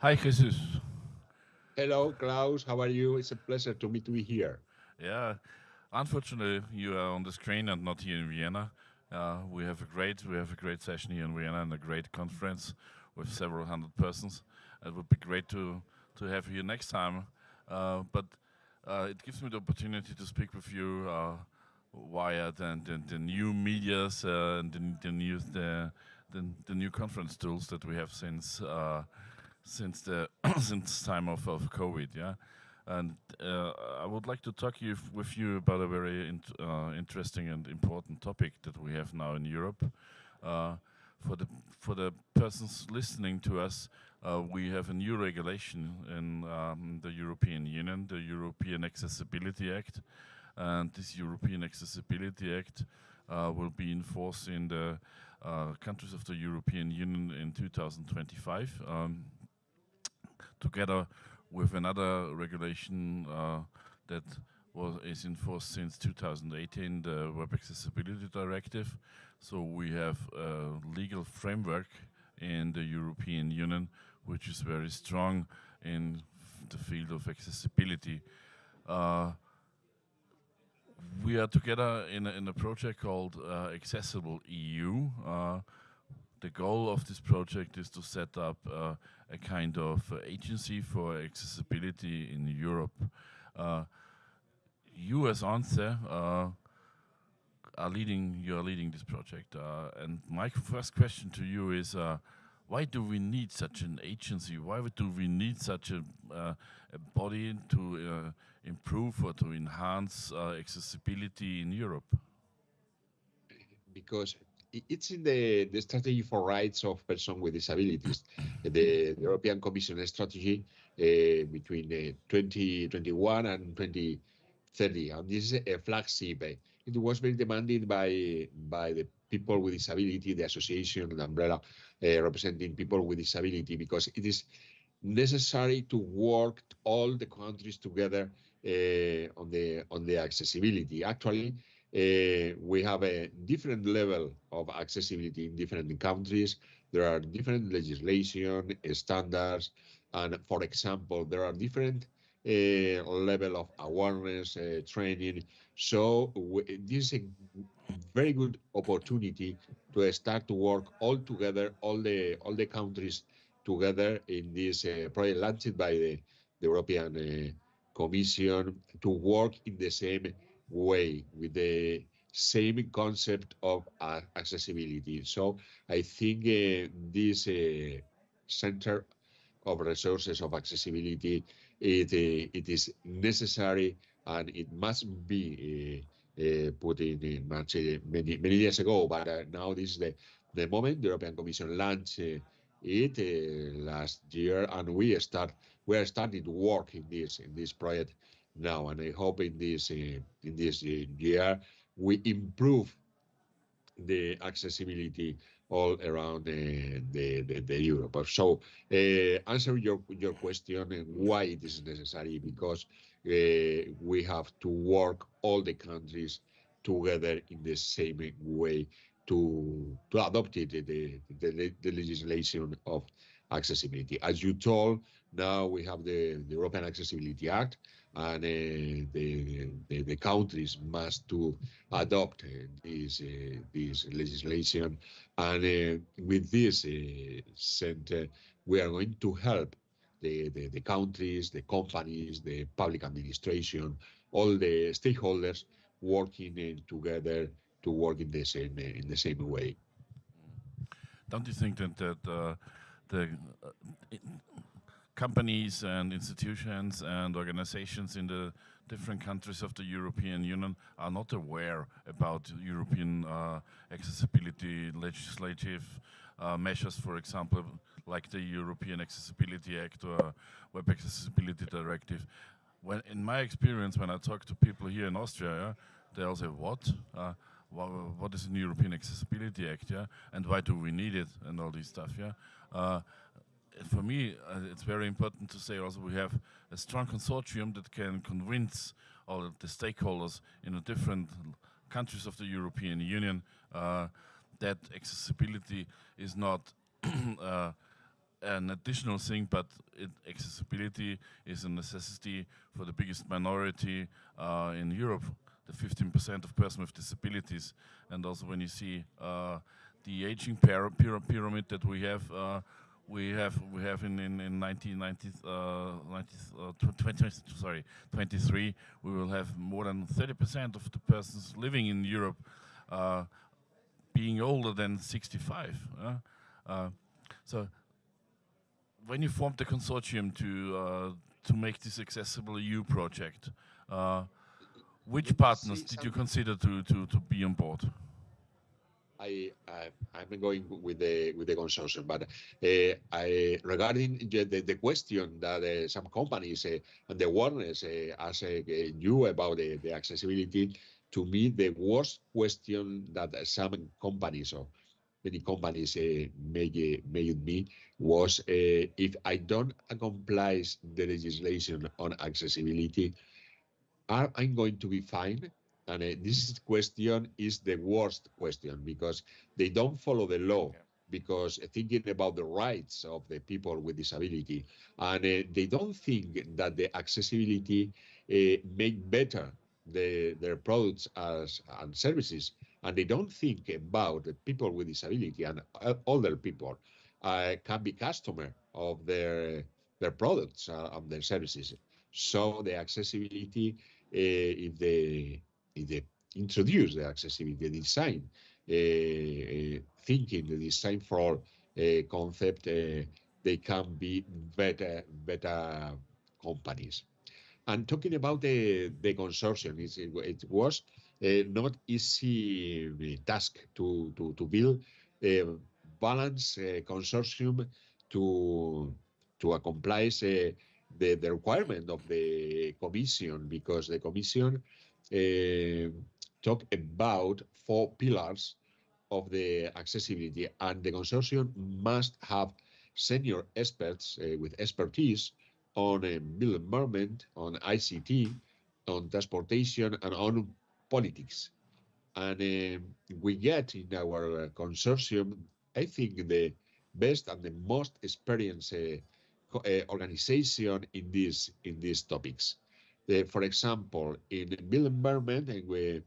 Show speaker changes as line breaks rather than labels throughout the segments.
Hi, Jesus.
Hello, Klaus. How are you? It's a pleasure to meet you here.
Yeah, unfortunately, you are on the screen and not here in Vienna. Uh, we have a great we have a great session here in Vienna and a great conference with several hundred persons. It would be great to to have you next time. Uh, but uh, it gives me the opportunity to speak with you uh, via the, the, the, new medias uh, and the, the new the, the, the new conference tools that we have since uh, since the since time of, of COVID. Yeah. And uh, I would like to talk you with you about a very int uh, interesting and important topic that we have now in Europe. Uh, for the for the persons listening to us, uh, we have a new regulation in um, the European Union, the European Accessibility Act, and this European Accessibility Act uh, will be enforced in the uh, countries of the European Union in 2025. Um, together with another regulation uh, that was is in force since 2018, the Web Accessibility Directive. So we have a legal framework in the European Union which is very strong in the field of accessibility. Uh, we are together in a, in a project called uh, Accessible EU. Uh, the goal of this project is to set up uh, a kind of uh, agency for accessibility in Europe. Uh, you as ONCE uh, are leading, you are leading this project. Uh, and my first question to you is, uh, why do we need such an agency? Why do we need such a, a body to improve or to enhance accessibility in Europe?
Because it's in the, the strategy for rights of persons with disabilities, the, the European Commission strategy uh, between uh, 2021 and 2030. And this is a flagship. It was very demanded by by the people with disability, the association, the umbrella uh, representing people with disability, because it is necessary to work all the countries together uh, on the on the accessibility. Actually, we have a different level of accessibility in different countries. There are different legislation, standards, and for example, there are different uh, level of awareness, uh, training. So this is a very good opportunity to start to work all together, all the all the countries together in this uh, project launched by the, the European Commission to work in the same way with the same concept of uh, accessibility. So I think uh, this uh, center of resources of accessibility it uh, it is necessary and it must be uh, uh, put in, in much many many years ago. But now this is the the moment the European Commission launched it last year, and we start we are starting to work in this in this project now, and I hope in this uh, in this uh, year we improve the accessibility all around the the, the, the Europe. So uh, answer your your question and why it is necessary because uh, we have to work all the countries together in the same way to to adopt it, the, the, the legislation of accessibility. As you told, now we have the, the European Accessibility Act, and uh, the, the, the countries must to adopt uh, this uh, this legislation. And with this center, we are going to help the, the, the countries, the companies, the public administration, all the stakeholders working together to work in the same in the same way.
Don't you think that that uh, the uh, companies and institutions and organizations in the different countries of the European Union are not aware about European uh, accessibility legislative uh, measures, for example, like the European Accessibility Act or Web Accessibility Directive. When, in my experience, when I talk to people here in Austria, they all say, what? Uh, what is an European Accessibility Act, yeah? And why do we need it and all this stuff, yeah? For me, uh, it's very important to say also we have a strong consortium that can convince all of the stakeholders in the different countries of the European Union uh, that accessibility is not uh, an additional thing, but it, accessibility is a necessity for the biggest minority uh, in Europe, the 15% of persons with disabilities. And also when you see uh, the aging pyramid that we have, uh, we have we have in in, in 1990 uh, 90, uh, 20, sorry 23 we will have more than 30% of the persons living in Europe uh, being older than 65 uh, so when you formed the consortium to uh, to make this accessible EU project uh, which partners did you consider to, to, to be on board?
I, I I'm going with the with the consortium, but uh, I regarding the, the question that uh, some companies uh, and the awareness ask you about the, the accessibility, to me the worst question that some companies or many companies uh, made made me was uh, if I don't comply the legislation on accessibility, are I going to be fined? And uh, this question is the worst question because they don't follow the law. Because thinking about the rights of the people with disability, and uh, they don't think that the accessibility uh, make better the, their products as and services, and they don't think about the people with disability and uh, older people uh, can be customer of their their products uh, and their services. So the accessibility, uh, if they they introduce the accessibility design, uh, uh, thinking the design for a concept, uh, they can be better better companies. And talking about the the consortium, it, it was uh, not easy task to to to build a balance uh, consortium to to accomplish uh, the, the requirement of the commission because the commission talk about four pillars of the accessibility, and the consortium must have senior experts uh, with expertise on uh, built environment, on ICT, on transportation, and on politics. And uh, we get in our uh, consortium, I think, the best and the most experienced uh, uh, organization in these in these topics for example, in the built environment, and we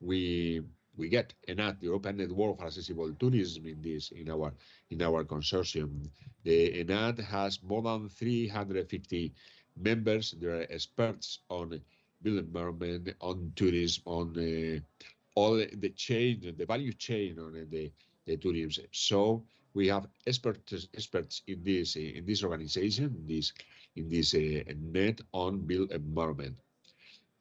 we we get ENAT, the European Network for Accessible Tourism, in this in our in our consortium. The ENAT has more than 350 members. They are experts on built environment, on tourism, on uh, all the chain, the value chain on the, the tourism. So we have experts experts in this eh, in this organization, in this in this uh, net on built environment.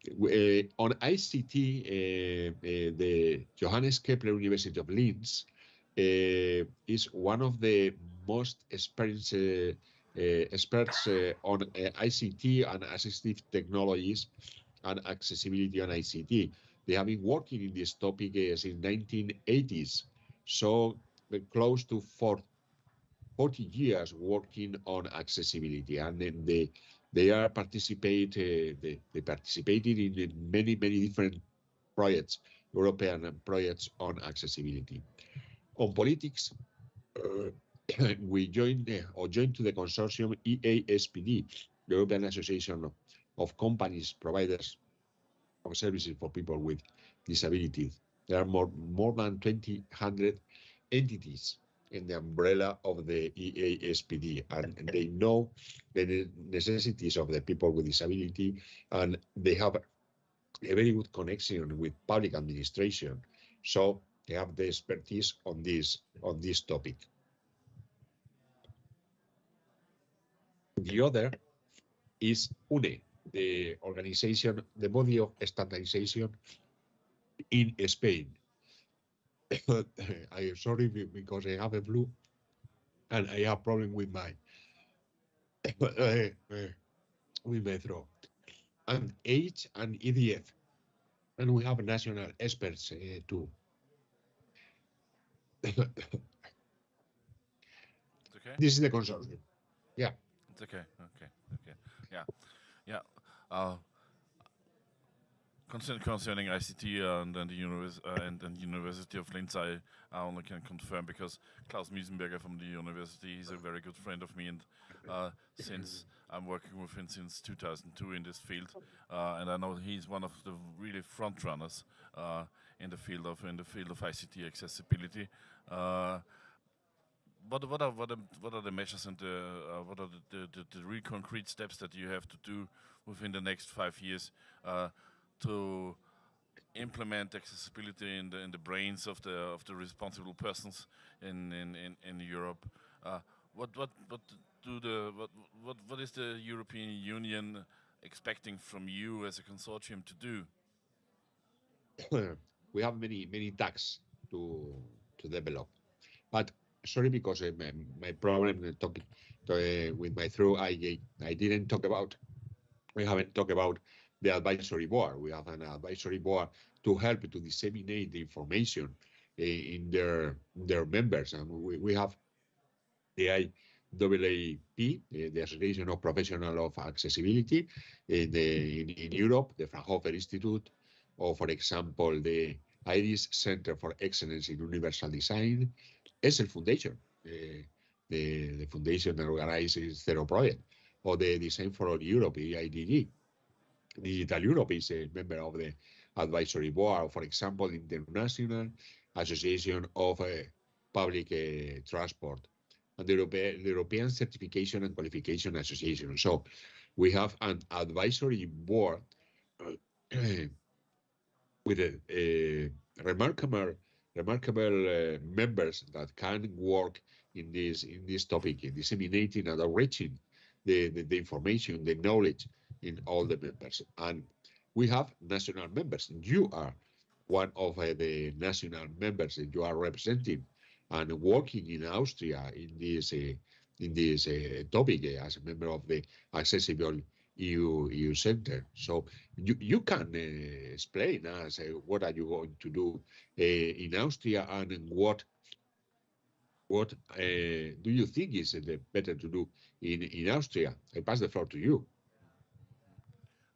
Uh, on ICT, uh, the Johannes Kepler University of Linz is one of the most experienced experts on ICT and assistive technologies and accessibility on ICT. They have been working in this topic since 1980s, so close to 40 40 years working on accessibility, and then they they are participate uh, they, they participated in many many different projects, European projects on accessibility. On politics, uh, we joined the, or joined to the consortium EASPD, the European Association of, of Companies Providers of Services for People with Disabilities. There are more more than 2,000 entities in the umbrella of the EASPD, and they know the necessities of the people with disability, and they have a very good connection with public administration. So they have the expertise on this on this topic. The other is UNE, the organization, the body of standardization in Spain. I'm sorry because I have a flu and I have problem with my uh, with my throat. And AGE and EDF, and we have national experts uh, too.
okay.
This is the consortium. Yeah.
It's okay. Okay. Okay. Yeah. Yeah. Uh, concern, concerning ICT and, and the univers uh, and, and University of Linz, I, I only can confirm because Klaus Miesenberger from the university, he's a very good friend of me, and uh, since I'm working with him since 2002 in this field, uh, and I know he's one of the really front runners uh, in the field of in the field of ICT accessibility. Uh, what what are what are what are the measures and the uh, what are the, the, the, real concrete steps that you have to do within the next five years uh, to implement accessibility in the in the brains of the of the responsible persons in in in, in Europe? Uh, what what what do the what what what is the European Union expecting from you as a consortium to do?
we have many many tasks to to develop, but sorry because uh, my, my problem talking uh, with my throat, I I didn't talk about. We haven't talked about the advisory board. We have an advisory board to help to disseminate the information uh, in their their members, and we, we have the IAAP, the Association of Professional of Accessibility in, the, in, in Europe, the Fraunhofer Institute, or for example, the Irish Center for Excellence in Universal Design, Essl Foundation, uh, the, the foundation that organizes Zero Project, or the Design for All Europe, EIDD. Digital Europe is a member of the advisory board, for example, the International Association of uh, Public uh, Transport and the European, the European Certification and Qualification Association. So we have an advisory board uh, with a, a, remarkable remarkable uh, members that can work in this in this topic in disseminating and enriching the, the, the information the knowledge in all the members and we have national members you are one of uh, the national members that you are representing and working in Austria in this uh, in this uh, topic uh, as a member of the accessible EU EU Center. So you you can uh, explain us uh, what are you going to do in Austria and what what do you think is better to do in in Austria? I pass the floor to you.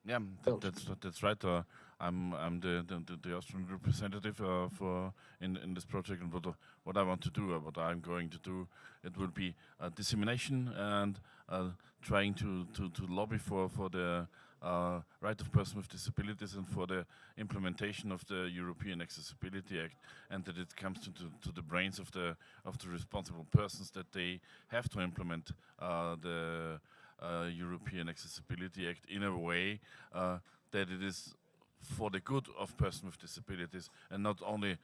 Yeah, that, that's that's right. Uh, I'm I'm the the, the Austrian representative uh, for in in this project, and what what I want to do, uh, what I'm going to do, it will be dissemination and trying to, to to lobby for for the uh, right of persons with disabilities and for the implementation of the European Accessibility Act, and that it comes to, to, to the brains of the of the responsible persons that they have to implement uh, the uh, European Accessibility Act in a way that it is for the good of persons with disabilities and not only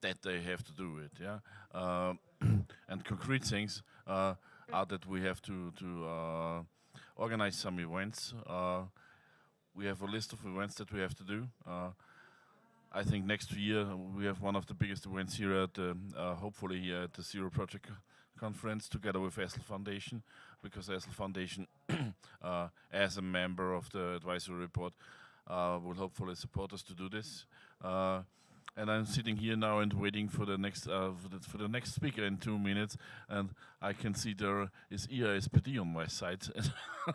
that they have to do it. Yeah, uh, and concrete things uh, are that we have to to uh, organize some events. Uh, we have a list of events that we have to do. Uh, I think next year we have one of the biggest events here at the, uh, hopefully here at the Zero Project conference together with Essl Foundation because Essl Foundation as a member of the advisory uh, will hopefully support us to do this. And I'm sitting here now and waiting for the next uh, for, the, for, the, next speaker in two minutes, and I can see there is EASPD on my side,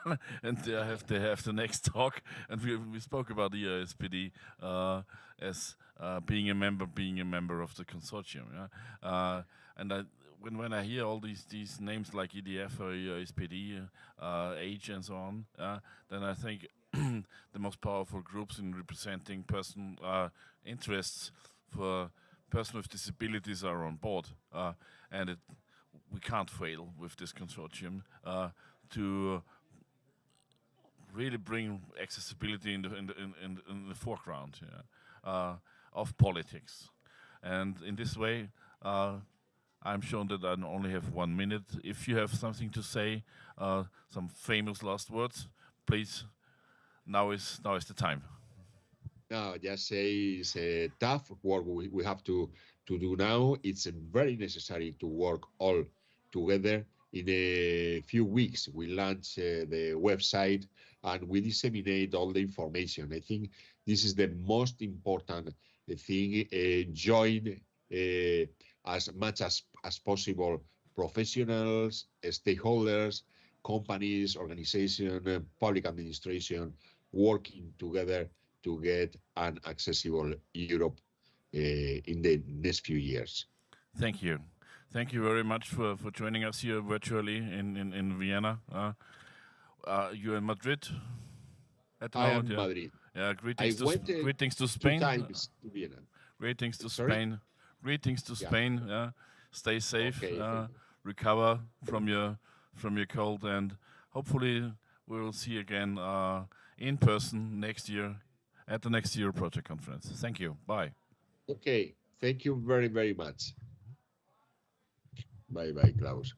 and they have they have the next talk, and we we spoke about EASPD uh, as uh, being a member, being a member of the consortium, yeah? Uh, and I, when when I hear all these these names like EDF or EASPD, uh, Age and so on, uh, then I think the most powerful groups in representing person uh, interests for persons with disabilities are on board, uh, and it, we can't fail with this consortium uh, to really bring accessibility in the in the, in, in, the foreground yeah, uh, of politics, and in this way. Uh, I'm shown that I only have one minute. If you have something to say, uh, some famous last words, please now is now is the time.
No, just say it's a tough work we, we have to to do now. It's very necessary to work all together. In a few weeks, we launch uh, the website and we disseminate all the information. I think this is the most important thing. Uh, join uh, as much as, as possible professionals, stakeholders, companies, organization, public administration, working together to get an accessible Europe uh, in the next few years.
Thank you. Thank you very much for, for joining us here virtually in, in, in Vienna. Uh, uh, you're in Madrid
at the I moment? am yeah. Madrid.
Yeah, greetings, I to, Sp- greetings to Spain.
Times to Vienna.
Greetings to Sorry? Spain. Greetings to yeah. Spain. Yeah. Stay safe. Okay, uh, recover from your from your cold, and hopefully we will see you again uh, in person next year at the next year project conference. Thank you. Bye.
Okay. Thank you very very much. Bye bye, Klaus.